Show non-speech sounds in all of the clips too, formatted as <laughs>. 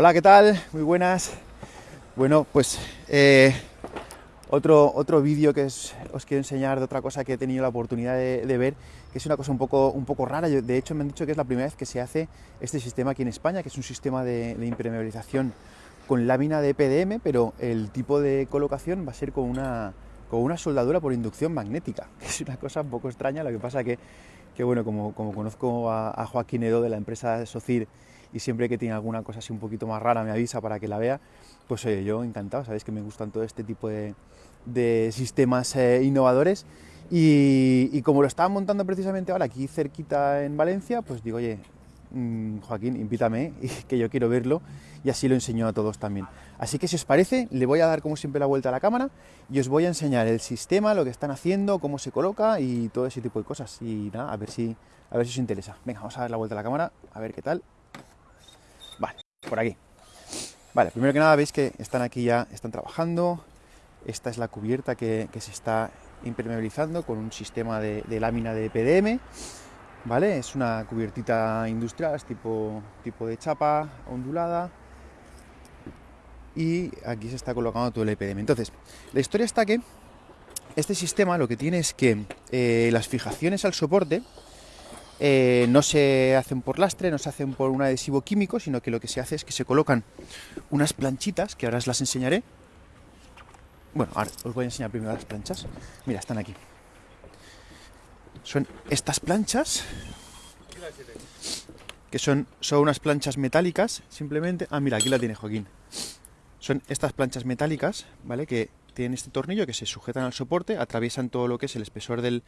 Hola, ¿qué tal? Muy buenas. Bueno, pues eh, otro, otro vídeo que os, quiero enseñar de otra cosa que he tenido la oportunidad de, ver, que es una cosa un poco, un poco rara. De hecho, me han dicho que es la primera vez que se hace este sistema aquí en España, que es un sistema de, de impermeabilización con lámina de PDM, pero el tipo de colocación va a ser con una, con una soldadura por inducción magnética. <laughs> Es una cosa un poco extraña, lo que pasa que, que bueno, como, como conozco a, a, Joaquín Edo de la empresa Socir y siempre que tiene alguna cosa así un poquito más rara me avisa para que la vea, pues eh, yo encantado, sabéis que me gustan todo este tipo de, de sistemas eh, innovadores y, como lo estaba montando precisamente ahora aquí cerquita en Valencia, pues digo, oye, mmm, Joaquín, invítame, <laughs> que yo quiero verlo y así lo enseño a todos también. Así que si os parece, le voy a dar como siempre la vuelta a la cámara y os voy a enseñar el sistema, lo que están haciendo, cómo se coloca y todo ese tipo de cosas. Y nada, a ver si, a ver si os interesa. Venga, vamos a dar la vuelta a la cámara, a ver qué tal. Por aquí. Vale, primero que nada veis que están aquí ya, están trabajando. Esta es la cubierta que, se está impermeabilizando con un sistema de, de, lámina de PDM. ¿Vale? Es una cubiertita industrial, es tipo, tipo de chapa ondulada. Y aquí se está colocando todo el EPDM. Entonces, la historia está que este sistema lo que tiene es que eh, las fijaciones al soporte eh, no se hacen por lastre, no se hacen por un adhesivo químico, sino que lo que se hace es que se colocan unas planchitas, que ahora os las enseñaré. Bueno, ahora os voy a enseñar primero las planchas. Mira, están aquí. Son estas planchas, que son, son unas planchas metálicas, simplemente... Ah, mira, aquí la tiene Joaquín. Son estas planchas metálicas, ¿vale? Que tienen este tornillo que se sujetan al soporte, atraviesan todo lo que es el espesor del,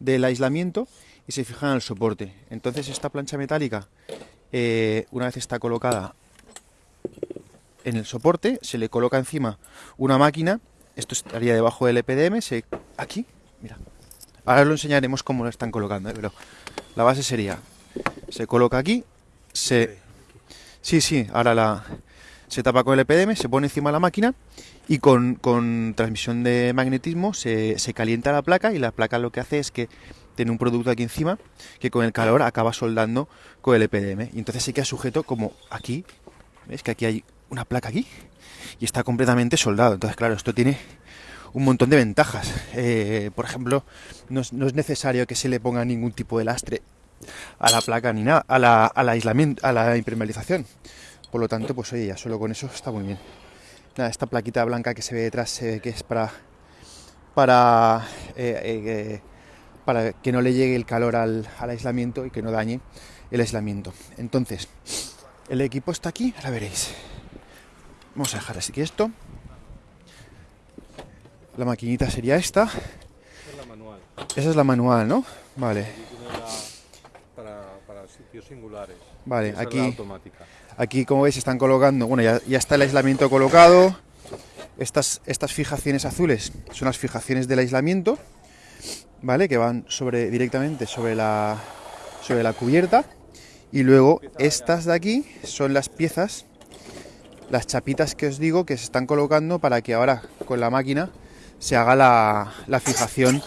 del aislamiento y se fijan al soporte. Entonces esta plancha metálica, eh, una vez está colocada en el soporte, se le coloca encima una máquina, esto estaría debajo del EPDM, se, aquí, mira, ahora lo enseñaremos cómo lo están colocando, ¿eh? pero la base sería, se coloca aquí, se... Sí, sí, ahora la, se tapa con el EPDM, se pone encima de la máquina y con, con transmisión de magnetismo se, se, calienta la placa y la placa lo que hace es que tiene un producto aquí encima que con el calor acaba soldando con el EPDM y entonces se queda sujeto como aquí, ¿ves que aquí hay una placa aquí? Y está completamente soldado, entonces claro, esto tiene un montón de ventajas. Eh, por ejemplo, no es, no es, necesario que se le ponga ningún tipo de lastre a la placa ni nada, a la, a la aislamiento, a la impermeabilización. Por lo tanto, pues oye, ya solo con eso está muy bien. Nada, esta plaquita blanca que se ve detrás se ve que es para para, eh, eh, para que no le llegue el calor al, al, aislamiento y que no dañe el aislamiento. Entonces, el equipo está aquí, ahora veréis. Vamos a dejar así que esto. La maquinita sería esta. Esa es la manual. Esa es la manual, ¿no? Vale. Singulares. Vale, Esa aquí. Es la automática. Aquí, como veis, están colocando, bueno, ya, ya, está el aislamiento colocado. Estas, estas fijaciones azules son las fijaciones del aislamiento, ¿vale? Que van sobre, directamente sobre la, sobre la cubierta. Y luego estas de aquí son las piezas, las chapitas que os digo que se están colocando para que ahora con la máquina se haga la, la fijación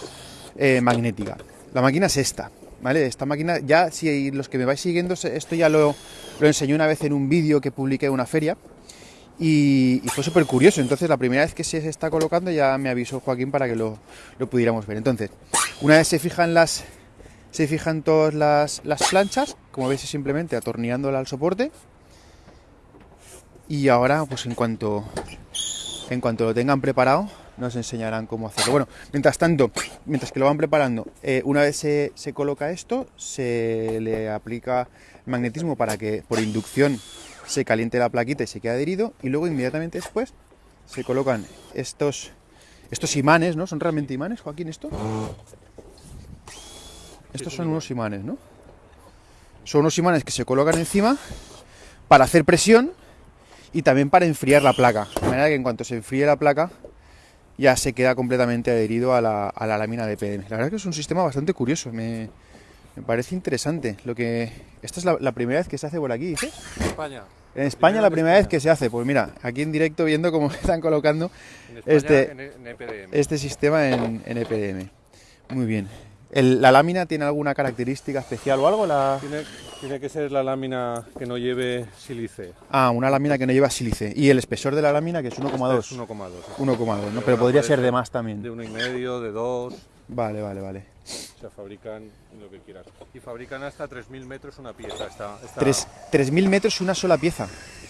eh, magnética. La máquina es esta, Esta máquina, ya si los que me vais siguiendo, esto ya lo, lo enseñé una vez en un vídeo que publiqué en una feria y, y fue súper curioso. Entonces, la primera vez que se está colocando ya me avisó Joaquín para que lo, lo pudiéramos ver. Entonces, una vez se fijan las se fijan todas las, las planchas, como veis, es simplemente atornillándola al soporte. Y ahora, pues en cuanto en cuanto lo tengan preparado, nos enseñarán cómo hacerlo. Bueno, mientras tanto, mientras que lo van preparando, eh, una vez se, se, coloca esto, se le aplica magnetismo para que por inducción se caliente la plaquita y se quede adherido. Y luego inmediatamente después se colocan estos, estos imanes, ¿no? ¿Son realmente imanes, Joaquín, esto? Estos son unos imanes, ¿no? Son unos imanes que se colocan encima para hacer presión y también para enfriar la placa. De manera que en cuanto se enfríe la placa, ya se queda completamente adherido a la, a la lámina de PDM. La verdad es que es un sistema bastante curioso, me, me parece interesante. Lo que Esta es la, la, primera vez que se hace por aquí. En España. En España la primera vez que se hace. Pues mira, aquí en directo viendo cómo <laughs> están colocando España, este, EPDM. este sistema en, en, EPDM. Muy bien. El- ¿La lámina tiene alguna característica especial o algo? La... Tiene, tiene que ser la lámina que no lleve sílice. Ah, una lámina que no lleva sílice. Y el espesor de la lámina que es 1,2. Es 1,2. 1,2, ¿no? Pero podría ser de más De también. uno y medio, de dos. Vale, vale, vale. Se fabrican lo que quieras. Y fabrican hasta 3.000 metros una pieza. Está- Tres- 3.000 metros una sola pieza.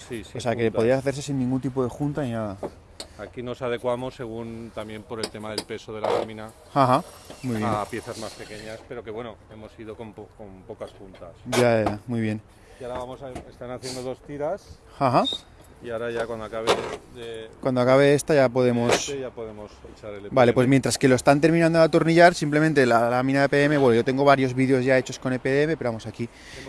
Sí, sí, O sea que podría hacerse sin ningún tipo de junta ni nada. Aquí nos adecuamos según también por el tema del peso de la lámina Ajá, muy bien. a piezas más pequeñas, pero que bueno, hemos ido con, po- con pocas puntas. Ya, ya, muy bien. Y ahora vamos a, están haciendo dos tiras Ajá. y ahora ya cuando acabe de Cuando acabe esta ya podemos... este ya podemos echar el Vale, EPM. pues mientras que lo están terminando de atornillar, simplemente la lámina de EPM, bueno, yo tengo varios vídeos ya hechos con EPM, pero vamos, aquí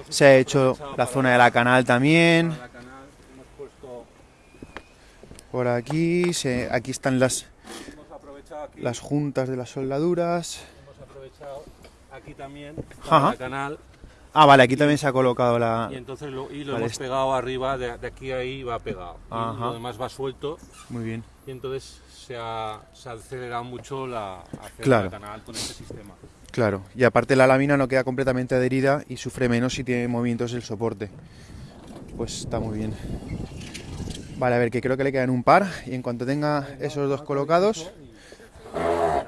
se ha hecho la zona de la canal también. para la canal, hemos puesto, Por aquí, se, aquí están las, aquí, las juntas de las soldaduras. hemos aprovechado aquí también la canal Ah, vale, aquí también se ha colocado la... y entonces lo, y lo Vale, hemos este- pegado arriba, de, de aquí a ahí va pegado. Y Ajá. lo demás va suelto Muy bien. y entonces se ha, se ha acelerado mucho la Claro. la canal con este sistema. Claro, y aparte la lámina no queda completamente adherida y sufre menos si tiene movimientos el soporte. Pues está muy bien. Vale, a ver, que creo que le quedan un par y en cuanto tenga esos dos colocados,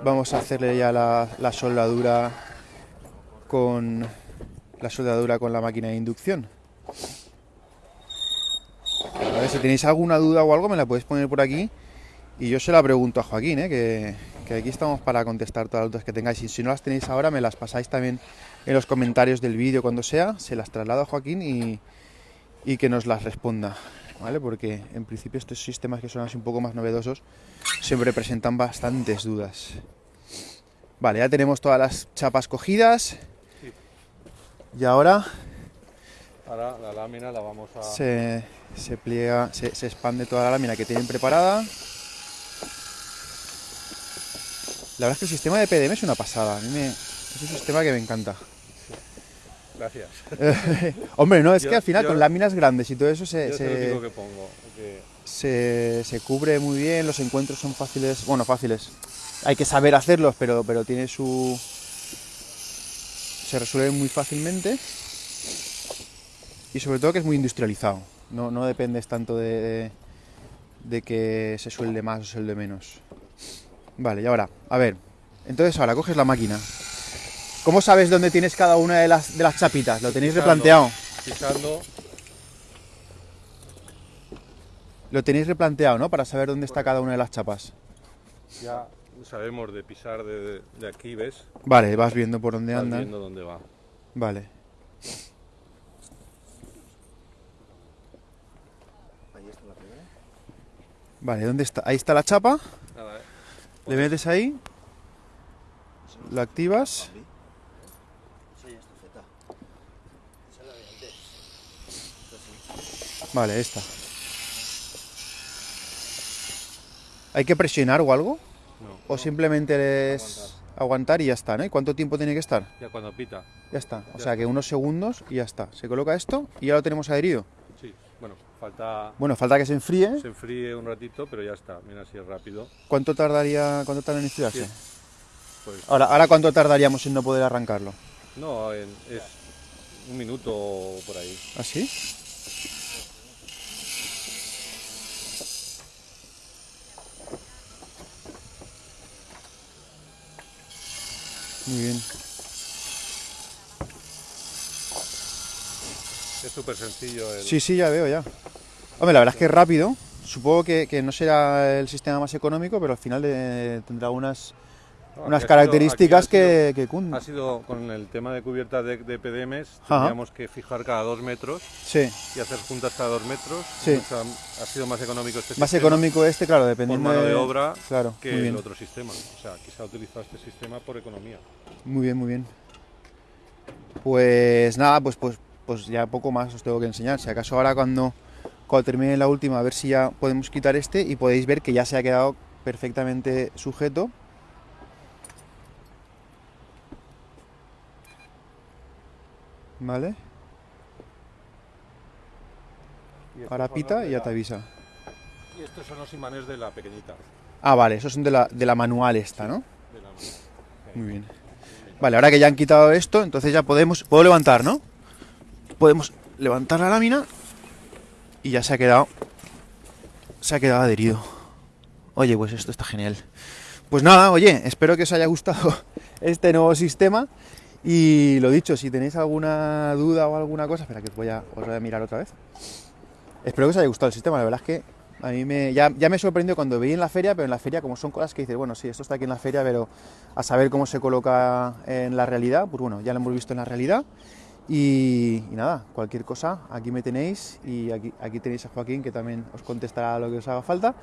vamos a hacerle ya la, soldadura con la soldadura con la máquina de inducción. A ver, si tenéis alguna duda o algo me la podéis poner por aquí y yo se la pregunto a Joaquín, ¿eh? que, aquí estamos para contestar todas las dudas que tengáis. Y si no las tenéis ahora, me las pasáis también en los comentarios del vídeo cuando sea. Se las traslado a Joaquín y que nos las responda. ¿Vale? Porque en principio estos sistemas que son así un poco más novedosos siempre presentan bastantes dudas. Vale, ya tenemos todas las chapas cogidas. Sí. Y ahora Ahora la lámina la vamos a... se, se pliega, se, se expande toda la lámina que tienen preparada. La verdad es que el sistema de PDM es una pasada. A mí me, es un sistema que me encanta. Gracias. <laughs> Hombre, no, es Yo- que al final yo- con láminas grandes y todo eso se, Yo se- único que pongo. que- se, se cubre muy bien, los encuentros son fáciles, bueno, fáciles. Hay que saber hacerlos, pero, pero tiene su... se resuelven muy fácilmente. Y sobre todo que es muy industrializado. No, no dependes tanto de, de que se suelde más o se suelde menos. Vale, y ahora, a ver. Entonces ahora coges la máquina. ¿Cómo sabes dónde tienes cada una de las, de las chapitas? ¿Lo tenéis Pisando. replanteado? Pisando, Lo tenéis replanteado, ¿no? Para saber dónde está cada una de las chapas. ya sabemos de pisar de, de aquí, ¿ves? Vale, vas viendo por dónde Vas andan. viendo dónde va. Vale. Vale, ¿dónde está? Ahí está la chapa. Nada, ¿eh? Le metes ahí. Lo activas. Vale, esta. ¿Hay que presionar o algo? No, ¿O simplemente es aguantar y ya está, ¿no? ¿Y cuánto tiempo tiene que estar? ya cuando pita. Ya está. O Ya sea que unos segundos y ya está. Se coloca esto y ya lo tenemos adherido. Sí, bueno, falta Bueno, falta que se enfríe. se enfríe un ratito, pero ya está. Mira si es rápido. ¿Cuánto tardaría, cuánto tarda en enfriarse? Sí. Pues Ahora, ahora cuánto tardaríamos en no poder arrancarlo. no, en- es un minuto o por ahí. ¿Así? Muy bien. Es súper sencillo. El... Sí, sí, ya veo ya. Hombre, la verdad es que es rápido. Supongo que, que no será el sistema más económico, pero al final eh, tendrá unas, No, unas ha sido- características ha sido- que, que cun- Ha sido con el tema de cubierta de, de PDMs, Ajá. teníamos que fijar cada dos metros Sí, y hacer juntas cada dos metros. Sí. Sea, ha sido más económico este más sistema económico este, claro, por dependiendo mano de obra Claro, que el otro sistema. O sea, aquí se ha utilizado este sistema por economía. Muy bien, muy bien. Pues nada, pues, pues, pues ya poco más os tengo que enseñar. Si acaso ahora cuando, cuando termine la última, a ver si ya podemos quitar este y podéis ver que ya se ha quedado perfectamente sujeto. ¿Vale? Ahora pita y ya te avisa. Y estos son los imanes de la pequeñita. Ah, vale, esos son de la, de la manual esta, ¿no? de la- Muy bien. Vale, ahora que ya han quitado esto, entonces ya podemos... Puedo levantar, ¿no? Podemos levantar la lámina y ya se ha quedado... Se ha quedado adherido. Oye, pues esto está genial. Pues nada, oye, espero que os haya gustado <laughs> este nuevo sistema. Y lo dicho, si tenéis alguna duda o alguna cosa, espera que os voy a, mirar otra vez. Espero que os haya gustado el sistema, la verdad es que a mí me, ya, me sorprendió cuando veí en la feria, pero en la feria como son cosas que dices, bueno, sí, esto está aquí en la feria, pero a saber cómo se coloca en la realidad, pues bueno, ya lo hemos visto en la realidad. Y, y nada, cualquier cosa, aquí me tenéis y aquí, aquí tenéis a Joaquín que también os contestará lo que os haga falta.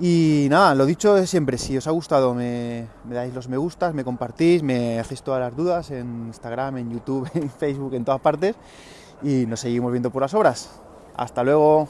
Y nada, lo dicho es siempre, si os ha gustado me, me, dais los me gustas, me compartís, me hacéis todas las dudas en Instagram, en YouTube, <laughs> en Facebook, en todas partes y nos seguimos viendo por las obras. Hasta luego.